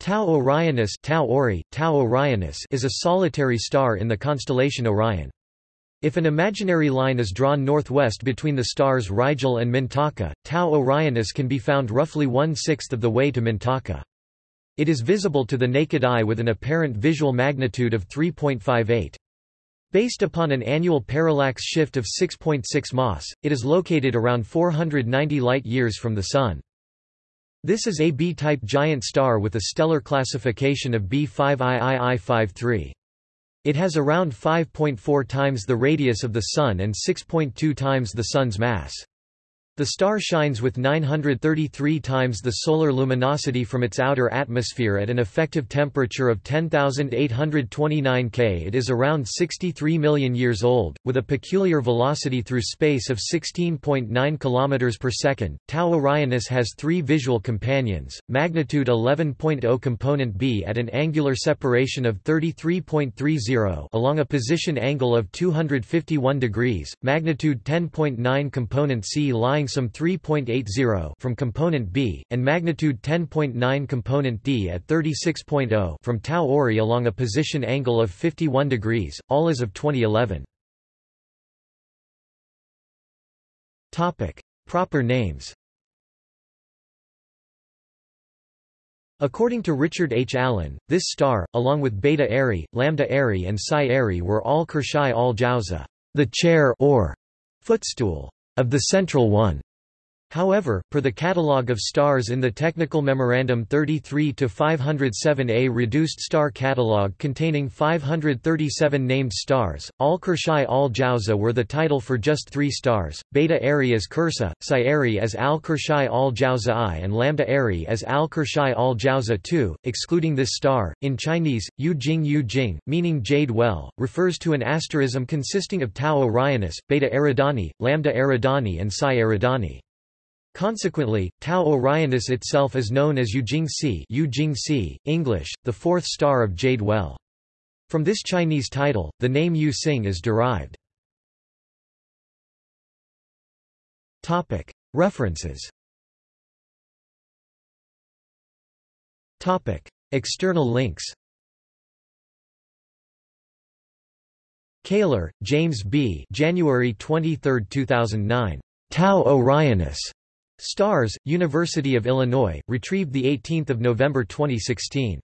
Tau Orionis, Tau Ori, Tau Orionis is a solitary star in the constellation Orion. If an imaginary line is drawn northwest between the stars Rigel and Mintaka, Tau Orionis can be found roughly one-sixth of the way to Mintaka. It is visible to the naked eye with an apparent visual magnitude of 3.58. Based upon an annual parallax shift of 6.6 .6 mas, it is located around 490 light-years from the Sun. This is a B-type giant star with a stellar classification of B5II53. It has around 5.4 times the radius of the Sun and 6.2 times the Sun's mass. The star shines with 933 times the solar luminosity from its outer atmosphere at an effective temperature of 10,829 K. It is around 63 million years old, with a peculiar velocity through space of 16.9 km per second. Tau Orionis has three visual companions, magnitude 11.0 component B at an angular separation of 33.30 along a position angle of 251 degrees, magnitude 10.9 component C lying some 3.80 from component B, and magnitude 10.9 component D at 36.0 from Tau Ori along a position angle of 51 degrees, all as of 2011. Topic: Proper names. According to Richard H. Allen, this star, along with Beta Eri, Lambda Eri and Psi Eri were all Kershai al Jauza, the chair or footstool of the central one. However, per the catalogue of stars in the Technical Memorandum 33-507A reduced star catalogue containing 537 named stars, Al-Kershai al-Jauza were the title for just three stars, Beta Eri as Kursa, Psi Eri as Al-Kershai al-Jauza I and Lambda Eri as Al-Kershai al-Jauza II, excluding this star. In Chinese, Yu Jing Yu Jing, meaning Jade Well, refers to an asterism consisting of Tau Orionis, Beta Eridani, Lambda Eridani and Psi Eridani. Consequently, Tau Orionis itself is known as Yujing-Si Yujing English, the fourth star of Jade Well. From this Chinese title, the name Yu Jing is derived. References External links Kaler, James B. January 23, 2009. Tau Orionis. Stars, University of Illinois, retrieved 18 November 2016.